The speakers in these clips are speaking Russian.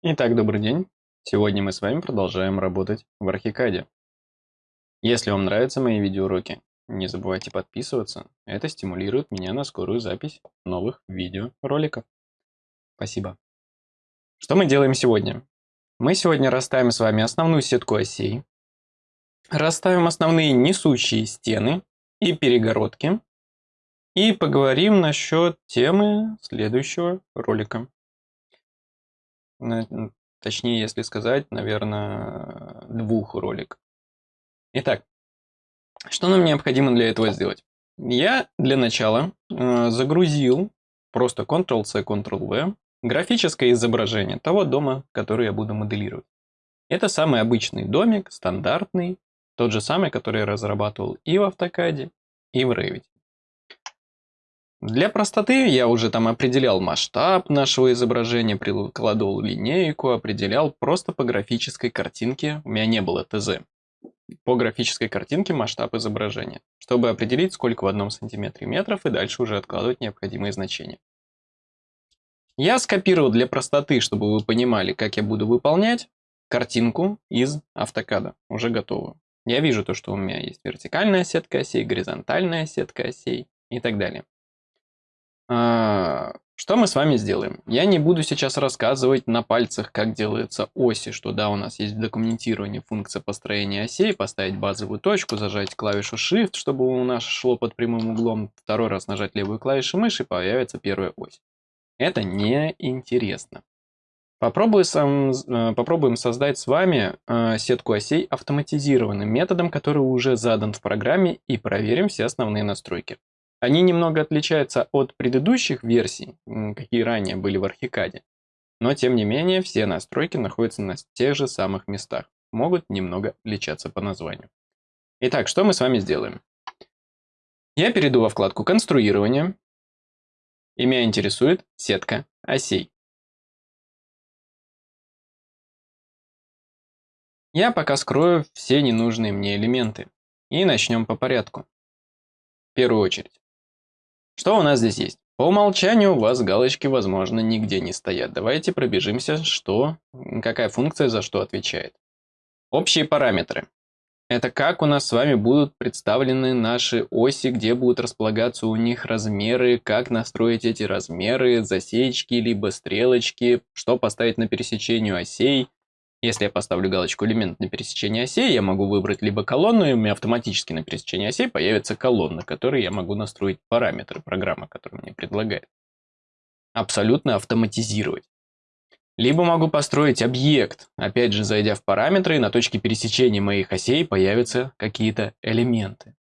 Итак, добрый день. Сегодня мы с вами продолжаем работать в Архикаде. Если вам нравятся мои видеоуроки, не забывайте подписываться. Это стимулирует меня на скорую запись новых видеороликов. Спасибо. Что мы делаем сегодня? Мы сегодня расставим с вами основную сетку осей, расставим основные несущие стены и перегородки и поговорим насчет темы следующего ролика. Точнее, если сказать, наверное, двух роликов. Итак, что нам необходимо для этого сделать? Я для начала э, загрузил просто Ctrl-C, Ctrl-V графическое изображение того дома, который я буду моделировать. Это самый обычный домик, стандартный, тот же самый, который я разрабатывал и в AutoCAD, и в Revit. Для простоты я уже там определял масштаб нашего изображения, прикладывал линейку, определял просто по графической картинке, у меня не было ТЗ, по графической картинке масштаб изображения, чтобы определить, сколько в одном сантиметре метров и дальше уже откладывать необходимые значения. Я скопировал для простоты, чтобы вы понимали, как я буду выполнять, картинку из автокада, уже готовую. Я вижу то, что у меня есть вертикальная сетка осей, горизонтальная сетка осей и так далее. А, что мы с вами сделаем? Я не буду сейчас рассказывать на пальцах, как делаются оси, что да, у нас есть в документировании функция построения осей, поставить базовую точку, зажать клавишу Shift, чтобы у нас шло под прямым углом, второй раз нажать левую клавишу мыши, появится первая ось. Это неинтересно. Попробуем, сам, э, попробуем создать с вами э, сетку осей автоматизированным методом, который уже задан в программе, и проверим все основные настройки. Они немного отличаются от предыдущих версий, какие ранее были в Архикаде. Но тем не менее, все настройки находятся на тех же самых местах. Могут немного отличаться по названию. Итак, что мы с вами сделаем? Я перейду во вкладку «Конструирование». И меня интересует сетка осей. Я пока скрою все ненужные мне элементы. И начнем по порядку. В первую очередь. Что у нас здесь есть? По умолчанию у вас галочки, возможно, нигде не стоят. Давайте пробежимся, что, какая функция за что отвечает. Общие параметры. Это как у нас с вами будут представлены наши оси, где будут располагаться у них размеры, как настроить эти размеры, засечки, либо стрелочки, что поставить на пересечению осей, если я поставлю галочку элемент на пересечении осей, я могу выбрать либо колонну, и у меня автоматически на пересечении осей появится колонна, которой я могу настроить параметры программы, которая мне предлагает. Абсолютно автоматизировать. Либо могу построить объект, опять же зайдя в параметры, и на точке пересечения моих осей появятся какие-то элементы.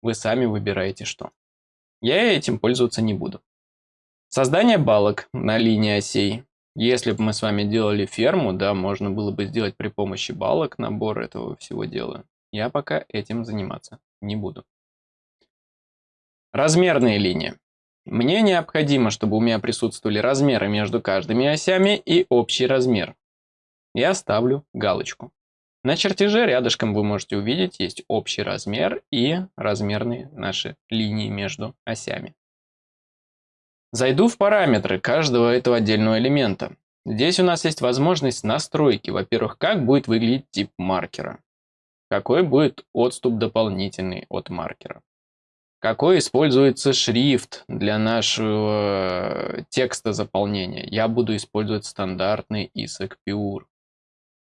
Вы сами выбираете что. Я этим пользоваться не буду. Создание балок на линии осей. Если бы мы с вами делали ферму, да, можно было бы сделать при помощи балок набор этого всего дела. Я пока этим заниматься не буду. Размерные линии. Мне необходимо, чтобы у меня присутствовали размеры между каждыми осями и общий размер. Я ставлю галочку. На чертеже рядышком вы можете увидеть есть общий размер и размерные наши линии между осями. Зайду в параметры каждого этого отдельного элемента. Здесь у нас есть возможность настройки. Во-первых, как будет выглядеть тип маркера. Какой будет отступ дополнительный от маркера. Какой используется шрифт для нашего текста заполнения. Я буду использовать стандартный ISAC Pure,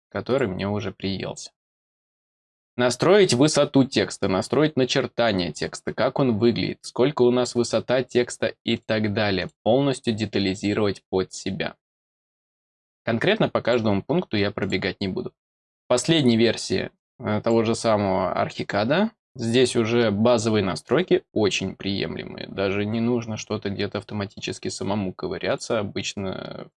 который мне уже приелся. Настроить высоту текста, настроить начертание текста, как он выглядит, сколько у нас высота текста и так далее. Полностью детализировать под себя. Конкретно по каждому пункту я пробегать не буду. Последней версии э, того же самого архикада здесь уже базовые настройки очень приемлемые. Даже не нужно что-то где-то автоматически самому ковыряться, обычно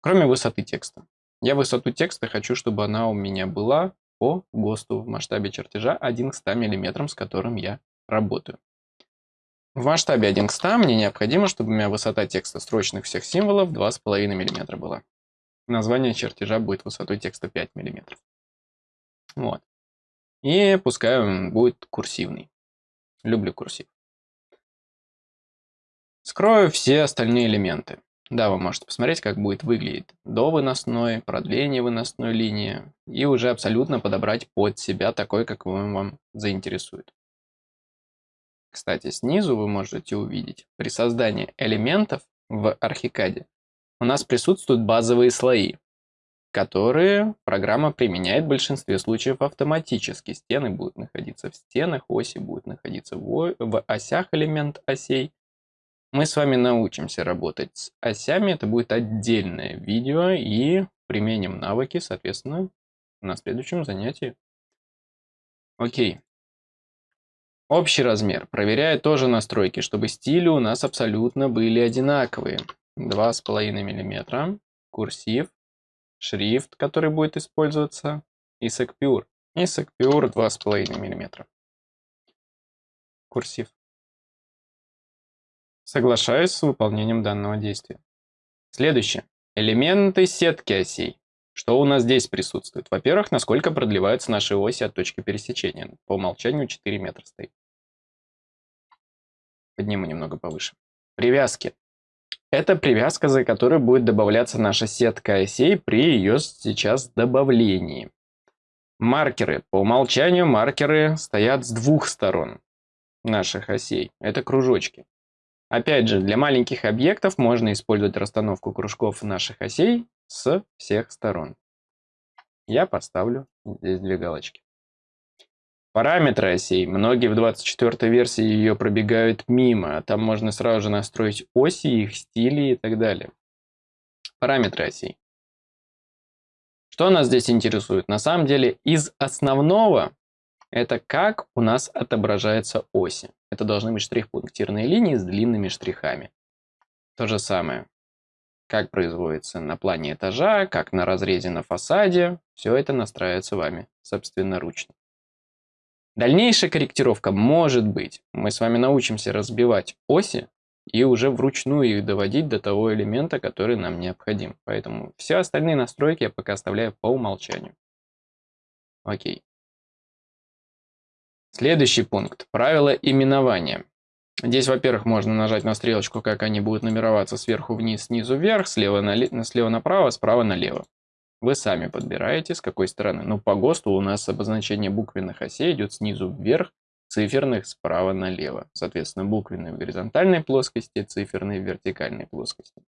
кроме высоты текста. Я высоту текста хочу, чтобы она у меня была по ГОСТу в масштабе чертежа 1 к 100 мм, с которым я работаю. В масштабе 1 к 100 мне необходимо, чтобы у меня высота текста строчных всех символов 2,5 мм была. Название чертежа будет высотой текста 5 мм. Вот. И пускай он будет курсивный. Люблю курсив. Скрою все остальные элементы. Да, вы можете посмотреть, как будет выглядеть до выносной, продление выносной линии и уже абсолютно подобрать под себя такой, как вам заинтересует. Кстати, снизу вы можете увидеть, при создании элементов в архикаде у нас присутствуют базовые слои, которые программа применяет в большинстве случаев автоматически. Стены будут находиться в стенах, оси будут находиться в осях элемент осей, мы с вами научимся работать с осями. Это будет отдельное видео и применим навыки, соответственно, на следующем занятии. Окей. Общий размер. Проверяю тоже настройки, чтобы стили у нас абсолютно были одинаковые. 2,5 мм. Курсив. Шрифт, который будет использоваться. И Secpure. И Secpure 2,5 мм. Курсив. Соглашаюсь с выполнением данного действия. Следующее. Элементы сетки осей. Что у нас здесь присутствует? Во-первых, насколько продлеваются наши оси от точки пересечения. По умолчанию 4 метра стоит. Подниму немного повыше. Привязки. Это привязка, за которой будет добавляться наша сетка осей при ее сейчас добавлении. Маркеры. По умолчанию маркеры стоят с двух сторон наших осей. Это кружочки. Опять же, для маленьких объектов можно использовать расстановку кружков наших осей с всех сторон. Я поставлю здесь две галочки. Параметры осей. Многие в 24 версии ее пробегают мимо. Там можно сразу же настроить оси, их стили и так далее. Параметры осей. Что нас здесь интересует? На самом деле из основного это как у нас отображаются оси. Это должны быть штрих-пунктирные линии с длинными штрихами. То же самое. Как производится на плане этажа, как на разрезе на фасаде. Все это настраивается вами собственноручно. Дальнейшая корректировка может быть. Мы с вами научимся разбивать оси и уже вручную их доводить до того элемента, который нам необходим. Поэтому все остальные настройки я пока оставляю по умолчанию. Окей. Следующий пункт. Правила именования. Здесь, во-первых, можно нажать на стрелочку, как они будут нумероваться сверху вниз, снизу вверх, слева, на, слева направо, справа налево. Вы сами подбираете, с какой стороны. Ну, по ГОСТу у нас обозначение буквенных осей идет снизу вверх, циферных справа налево. Соответственно, буквенные в горизонтальной плоскости, циферные в вертикальной плоскости.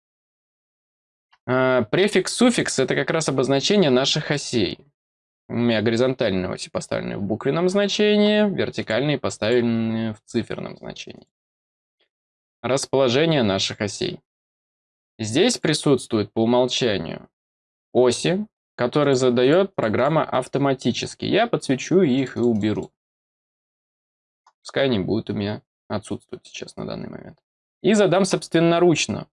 А, префикс, суффикс – это как раз обозначение наших осей. У меня горизонтальные оси поставлены в буквенном значении, вертикальные поставлены в циферном значении. Расположение наших осей. Здесь присутствует по умолчанию оси, которые задает программа автоматически. Я подсвечу их и уберу. Пускай они будут у меня отсутствовать сейчас на данный момент. И задам собственноручно,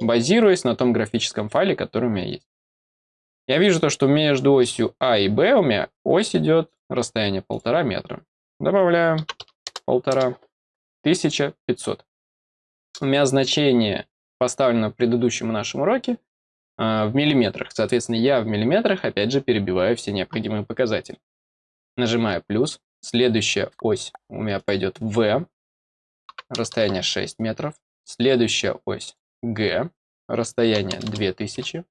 базируясь на том графическом файле, который у меня есть. Я вижу то, что между осью А и Б у меня ось идет расстояние полтора метра. Добавляю полтора. 1500. У меня значение поставлено в предыдущем нашем уроке э, в миллиметрах. Соответственно, я в миллиметрах опять же перебиваю все необходимые показатели. Нажимаю плюс. Следующая ось у меня пойдет В. Расстояние 6 метров. Следующая ось Г. Расстояние 2000.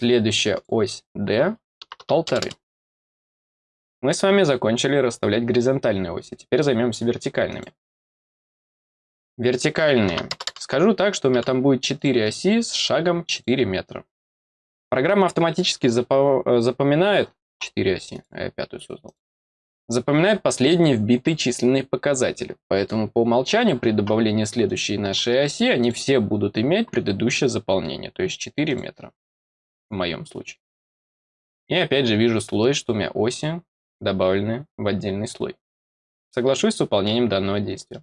Следующая ось D – полторы. Мы с вами закончили расставлять горизонтальные оси. Теперь займемся вертикальными. Вертикальные. Скажу так, что у меня там будет 4 оси с шагом 4 метра. Программа автоматически запоминает 4 оси, а я пятую создал. Запоминает последние вбитые численные показатели. Поэтому по умолчанию при добавлении следующей нашей оси они все будут иметь предыдущее заполнение, то есть 4 метра в моем случае. И опять же вижу слой, что у меня оси добавлены в отдельный слой. Соглашусь с выполнением данного действия.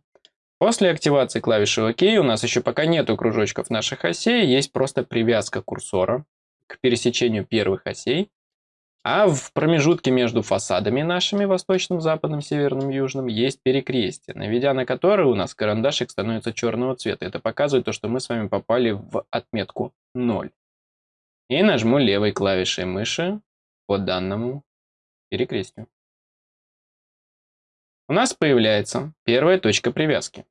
После активации клавиши ОК у нас еще пока нету кружочков наших осей, есть просто привязка курсора к пересечению первых осей. А в промежутке между фасадами нашими, восточным, западным, северным, южным, есть перекрестие, наведя на которое у нас карандашик становится черного цвета. Это показывает то, что мы с вами попали в отметку 0 и нажму левой клавишей мыши по данному перекрестию. У нас появляется первая точка привязки.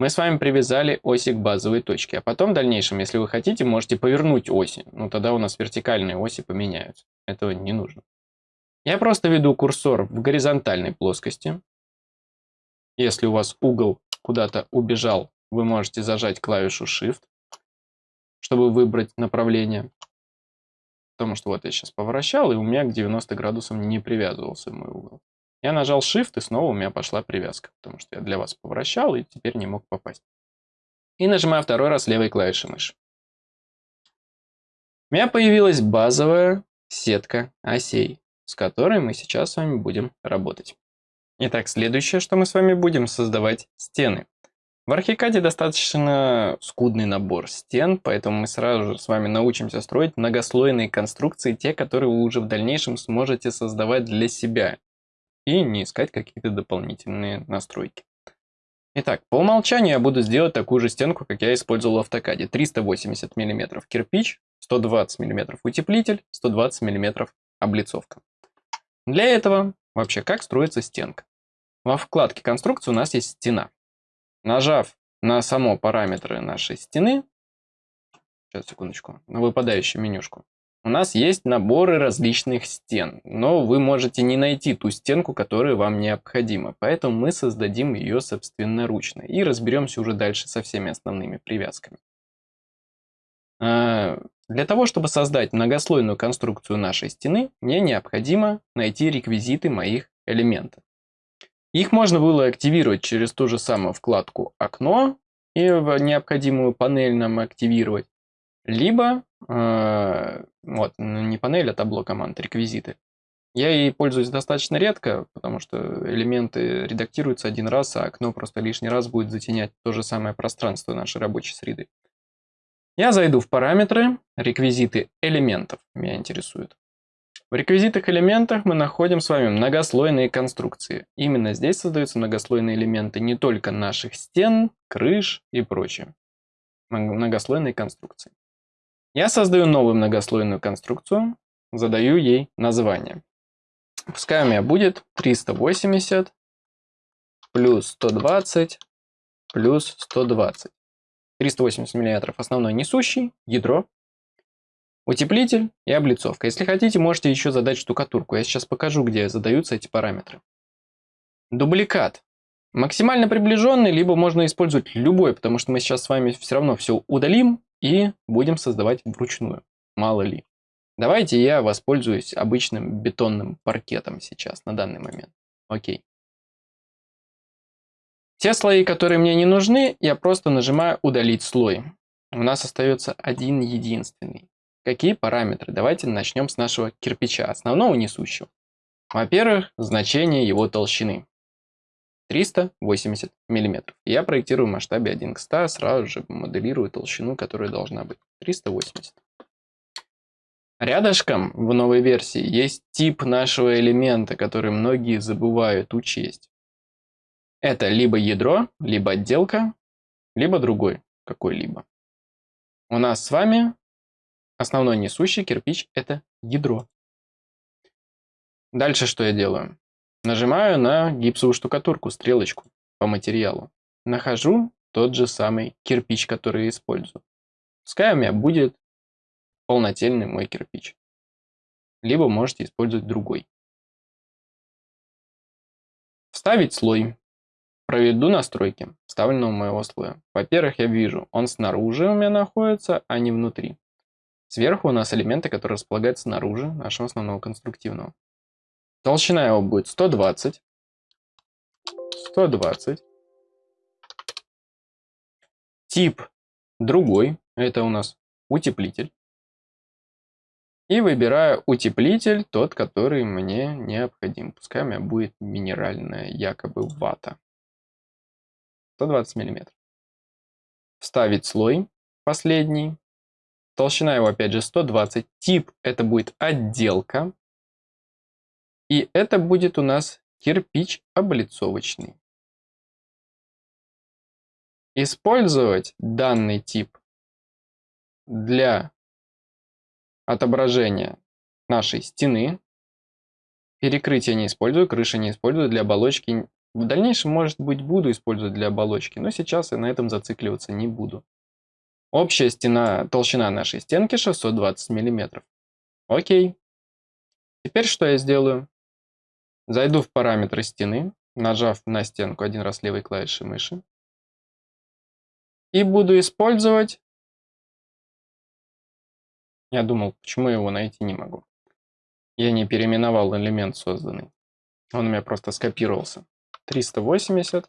Мы с вами привязали оси к базовой точке, а потом в дальнейшем, если вы хотите, можете повернуть оси. Ну, тогда у нас вертикальные оси поменяются. Этого не нужно. Я просто веду курсор в горизонтальной плоскости. Если у вас угол куда-то убежал, вы можете зажать клавишу Shift, чтобы выбрать направление. Потому что вот я сейчас поворачивал, и у меня к 90 градусам не привязывался мой угол. Я нажал Shift, и снова у меня пошла привязка, потому что я для вас поворачивал и теперь не мог попасть. И нажимаю второй раз левой клавишей мыши. У меня появилась базовая сетка осей, с которой мы сейчас с вами будем работать. Итак, следующее, что мы с вами будем создавать стены. В Архикаде достаточно скудный набор стен, поэтому мы сразу же с вами научимся строить многослойные конструкции, те, которые вы уже в дальнейшем сможете создавать для себя, и не искать какие-то дополнительные настройки. Итак, по умолчанию я буду сделать такую же стенку, как я использовал в автокаде. 380 мм кирпич, 120 мм утеплитель, 120 мм облицовка. Для этого вообще как строится стенка? Во вкладке конструкции у нас есть стена. Нажав на само параметры нашей стены, сейчас, секундочку, на выпадающую менюшку, у нас есть наборы различных стен, но вы можете не найти ту стенку, которая вам необходима, поэтому мы создадим ее собственноручно и разберемся уже дальше со всеми основными привязками. А, для того, чтобы создать многослойную конструкцию нашей стены, мне необходимо найти реквизиты моих элементов. Их можно было активировать через ту же самую вкладку «Окно» и в необходимую панель нам активировать, либо, э, вот, не панель, а табло команд, реквизиты. Я ей пользуюсь достаточно редко, потому что элементы редактируются один раз, а окно просто лишний раз будет затенять то же самое пространство нашей рабочей среды. Я зайду в параметры, реквизиты элементов меня интересуют. В реквизитах элементах мы находим с вами многослойные конструкции. Именно здесь создаются многослойные элементы не только наших стен, крыш и прочее. Многослойные конструкции. Я создаю новую многослойную конструкцию, задаю ей название. Пускай у меня будет 380 плюс 120 плюс 120. 380 мм основной несущий, ядро, Утеплитель и облицовка. Если хотите, можете еще задать штукатурку. Я сейчас покажу, где задаются эти параметры. Дубликат. Максимально приближенный, либо можно использовать любой, потому что мы сейчас с вами все равно все удалим и будем создавать вручную. Мало ли. Давайте я воспользуюсь обычным бетонным паркетом сейчас, на данный момент. Окей. Те слои, которые мне не нужны, я просто нажимаю «Удалить слой». У нас остается один единственный. Какие параметры? Давайте начнем с нашего кирпича, основного несущего. Во-первых, значение его толщины. 380 мм. Я проектирую в масштабе 1 к 100, сразу же моделирую толщину, которая должна быть. 380. Рядышком в новой версии есть тип нашего элемента, который многие забывают учесть. Это либо ядро, либо отделка, либо другой какой-либо. У нас с вами Основной несущий кирпич – это ядро. Дальше что я делаю? Нажимаю на гипсовую штукатурку, стрелочку по материалу. Нахожу тот же самый кирпич, который использую. Пускай у меня будет полнотельный мой кирпич. Либо можете использовать другой. Вставить слой. Проведу настройки вставленного моего слоя. Во-первых, я вижу, он снаружи у меня находится, а не внутри. Сверху у нас элементы, которые располагаются снаружи нашего основного конструктивного. Толщина его будет 120. 120. Тип другой. Это у нас утеплитель. И выбираю утеплитель, тот, который мне необходим. Пускай у меня будет минеральная якобы вата. 120 мм. Вставить слой последний. Толщина его, опять же, 120. Тип это будет отделка. И это будет у нас кирпич облицовочный. Использовать данный тип для отображения нашей стены. Перекрытие не использую, крыши не использую. Для оболочки В дальнейшем, может быть, буду использовать для оболочки, но сейчас я на этом зацикливаться не буду. Общая стена, толщина нашей стенки 620 мм. Окей. Теперь что я сделаю? Зайду в параметры стены, нажав на стенку один раз левой клавишей мыши. И буду использовать... Я думал, почему я его найти не могу. Я не переименовал элемент созданный. Он у меня просто скопировался. 380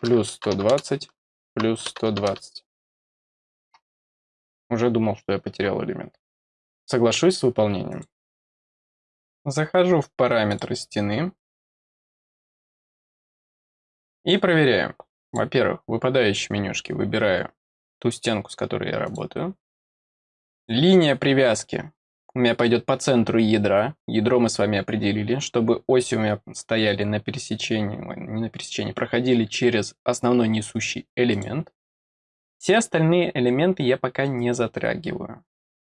плюс 120 плюс 120. Уже думал, что я потерял элемент. Соглашусь с выполнением. Захожу в параметры стены. И проверяю. Во-первых, в выпадающей менюшке выбираю ту стенку, с которой я работаю. Линия привязки у меня пойдет по центру ядра. Ядро мы с вами определили, чтобы оси у меня стояли на пересечении, не на пересечении, проходили через основной несущий элемент. Все остальные элементы я пока не затрагиваю.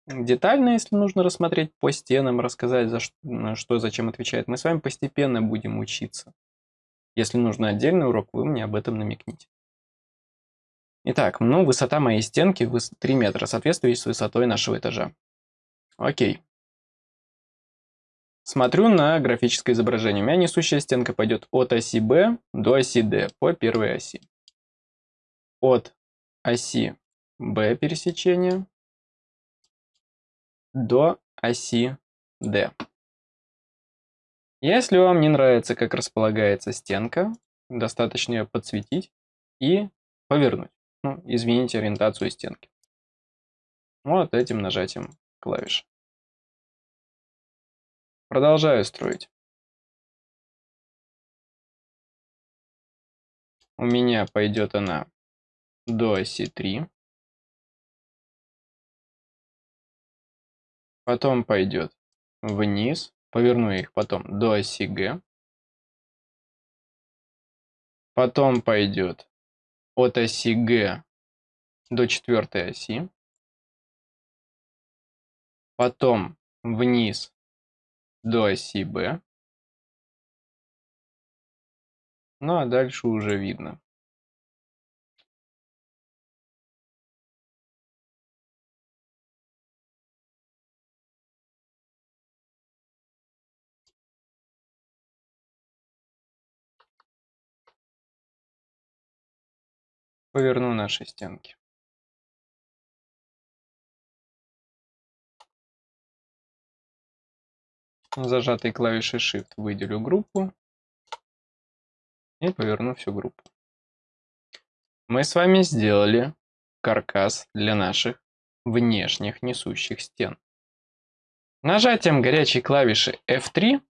Детально, если нужно рассмотреть по стенам, рассказать, за что, что зачем отвечает, мы с вами постепенно будем учиться. Если нужно отдельный урок, вы мне об этом намекните. Итак, ну, высота моей стенки 3 метра, соответствует с высотой нашего этажа. Окей. Смотрю на графическое изображение. У меня несущая стенка пойдет от оси B до оси D по первой оси. От оси B пересечения до оси D. Если вам не нравится, как располагается стенка, достаточно ее подсветить и повернуть. Ну, изменить ориентацию стенки. Вот этим нажатием клавиш. Продолжаю строить. У меня пойдет она до оси 3. Потом пойдет вниз. Поверну их потом до оси Г. Потом пойдет от оси Г до четвертой оси. Потом вниз до оси Б. Ну а дальше уже видно. Поверну наши стенки. Зажатой клавишей Shift выделю группу и поверну всю группу. Мы с вами сделали каркас для наших внешних несущих стен. Нажатием горячей клавиши F3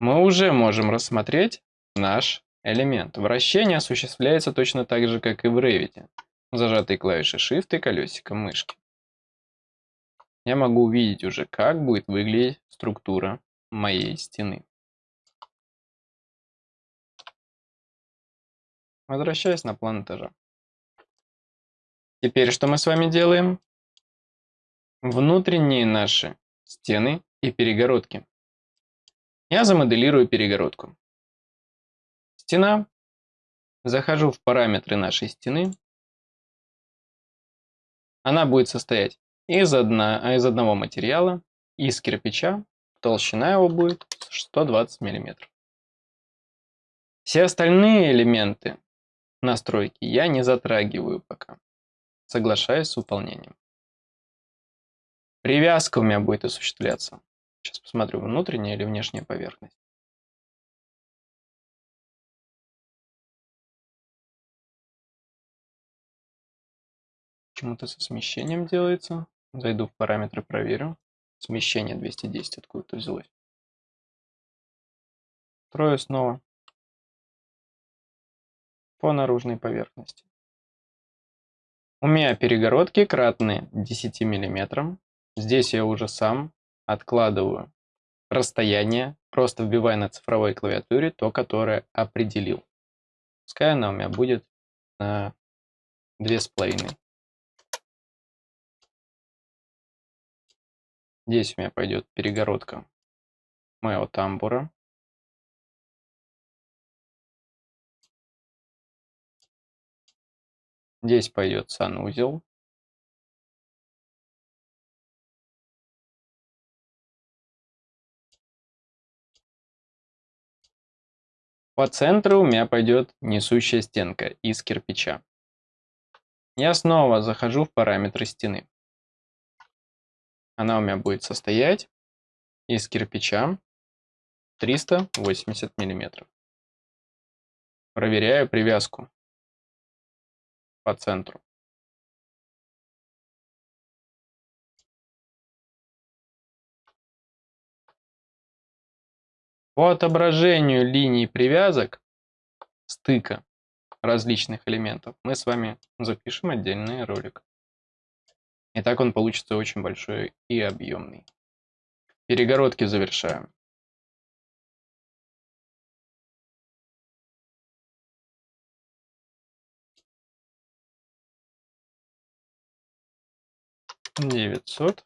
мы уже можем рассмотреть наш элемент. Вращение осуществляется точно так же, как и в Revit, зажатой клавишей Shift и колесиком мышки. Я могу увидеть уже, как будет выглядеть структура моей стены. Возвращаясь на план этажа. Теперь что мы с вами делаем? Внутренние наши стены и перегородки. Я замоделирую перегородку. Стена. Захожу в параметры нашей стены. Она будет состоять из, одна, из одного материала, из кирпича. Толщина его будет 120 мм. Все остальные элементы настройки я не затрагиваю пока. Соглашаюсь с выполнением. Привязка у меня будет осуществляться. Сейчас посмотрю, внутренняя или внешняя поверхность. Почему-то со смещением делается. Зайду в параметры, проверю. Смещение 210 откуда-то взялось. Строю снова по наружной поверхности. У меня перегородки кратные 10 мм. Здесь я уже сам откладываю расстояние, просто вбивая на цифровой клавиатуре то, которое определил. Пускай она у меня будет на 2,5 Здесь у меня пойдет перегородка моего тамбура. Здесь пойдет санузел. По центру у меня пойдет несущая стенка из кирпича. Я снова захожу в параметры стены. Она у меня будет состоять из кирпича 380 миллиметров. Проверяю привязку по центру. По отображению линий привязок, стыка различных элементов, мы с вами запишем отдельный ролик. И так он получится очень большой и объемный. Перегородки завершаем. Девятьсот.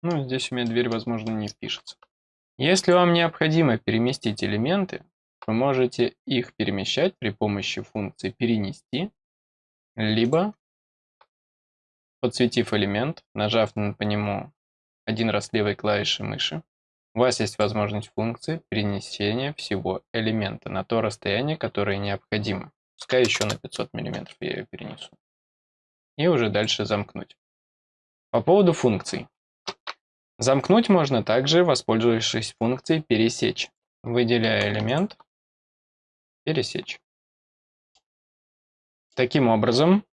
Ну, здесь у меня дверь, возможно, не впишется. Если вам необходимо переместить элементы, вы можете их перемещать при помощи функции «Перенести», либо, подсветив элемент, нажав по нему один раз левой клавишей мыши, у вас есть возможность функции перенесения всего элемента на то расстояние, которое необходимо. Пускай еще на 500 мм я ее перенесу. И уже дальше замкнуть. По поводу функций. Замкнуть можно также, воспользовавшись функцией «Пересечь», выделяя элемент «Пересечь». Таким образом,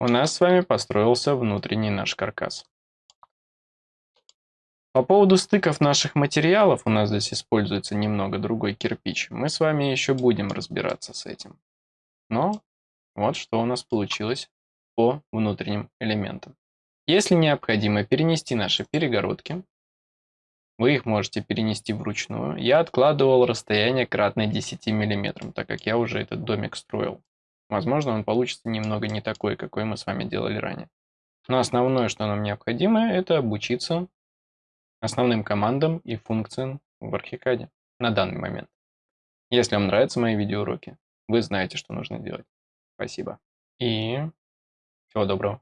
у нас с вами построился внутренний наш каркас. По поводу стыков наших материалов, у нас здесь используется немного другой кирпич, мы с вами еще будем разбираться с этим. Но вот что у нас получилось по внутренним элементам. Если необходимо перенести наши перегородки, вы их можете перенести вручную. Я откладывал расстояние кратное 10 мм, так как я уже этот домик строил. Возможно, он получится немного не такой, какой мы с вами делали ранее. Но основное, что нам необходимо, это обучиться основным командам и функциям в Архикаде на данный момент. Если вам нравятся мои видеоуроки, вы знаете, что нужно делать. Спасибо. И всего доброго.